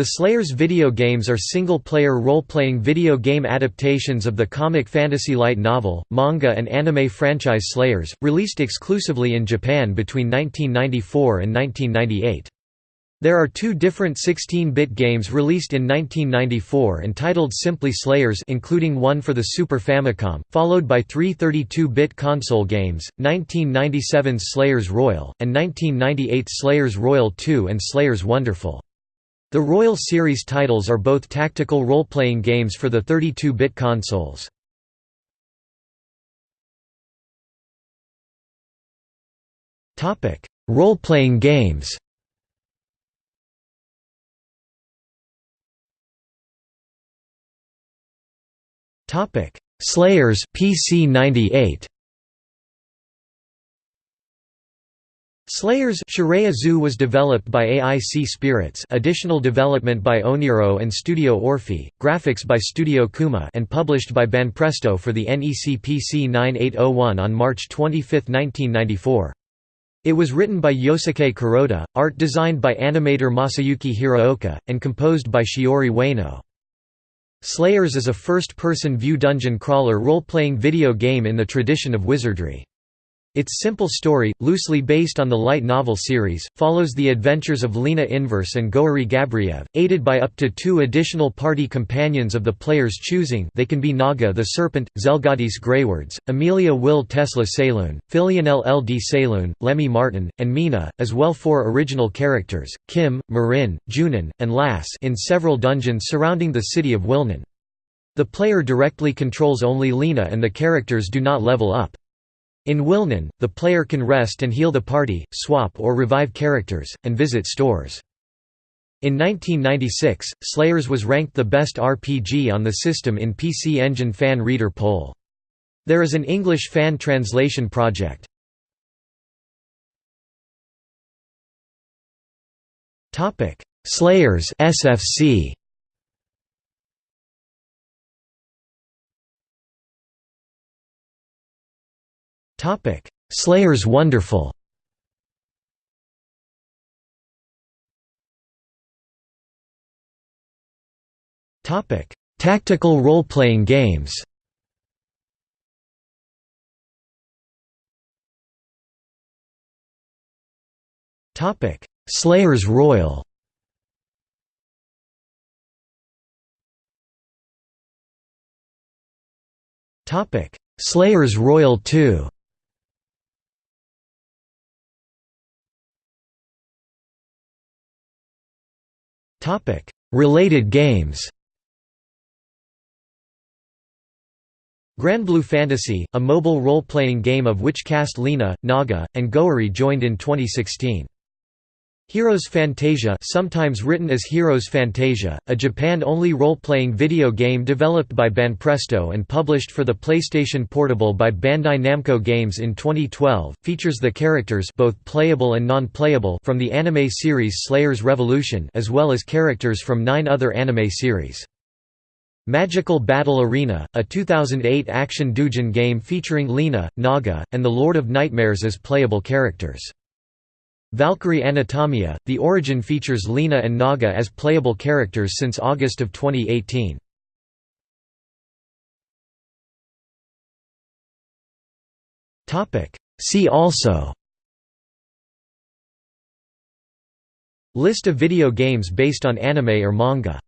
The Slayers video games are single-player role-playing video game adaptations of the comic fantasy light novel, manga and anime franchise Slayers, released exclusively in Japan between 1994 and 1998. There are two different 16-bit games released in 1994 entitled simply Slayers including one for the Super Famicom, followed by three 32-bit console games, 1997's Slayers Royal, and 1998's Slayers Royal 2 and Slayers Wonderful. The Royal series titles are both tactical role-playing games for the 32-bit consoles. Role-playing games Slayers PC 98. Slayers Shiraya Zoo was developed by AIC Spirits additional development by Oniro and Studio Orphi, graphics by Studio Kuma and published by Banpresto for the NEC PC 9801 on March 25, 1994. It was written by Yosuke Kuroda, art designed by animator Masayuki Hiraoka, and composed by Shiori Ueno. Slayers is a first-person view dungeon crawler role-playing video game in the tradition of wizardry. Its simple story, loosely based on the light novel series, follows the adventures of Lina Inverse and Gourry Gabriev, aided by up to two additional party companions of the player's choosing they can be Naga the Serpent, Zelgadis Greywards, Amelia Will Tesla Saloon, Philionel L. D. Saloon, Lemmy Martin, and Mina, as well four original characters, Kim, Marin, Junin, and Lass in several dungeons surrounding the city of Wilnon. The player directly controls only Lina and the characters do not level up. In Wilnon, the player can rest and heal the party, swap or revive characters, and visit stores. In 1996, Slayers was ranked the best RPG on the system in PC Engine fan reader poll. There is an English fan translation project. Slayers SFC Topic: Slayers Wonderful. Topic: Tactical role-playing games. Topic: Slayers Royal. Topic: Slayers Royal 2. Topic: Related games. Granblue Fantasy, a mobile role-playing game of which cast Lina, Naga, and Gourry joined in 2016. Heroes Phantasia sometimes written as Heroes Fantasia, a Japan-only role-playing video game developed by Banpresto and published for the PlayStation Portable by Bandai Namco Games in 2012, features the characters both playable and non-playable from the anime series Slayers Revolution as well as characters from nine other anime series. Magical Battle Arena, a 2008 action doujin game featuring Lina, Naga, and the Lord of Nightmares as playable characters. Valkyrie Anatomia, the origin features Lina and Naga as playable characters since August of 2018. See also List of video games based on anime or manga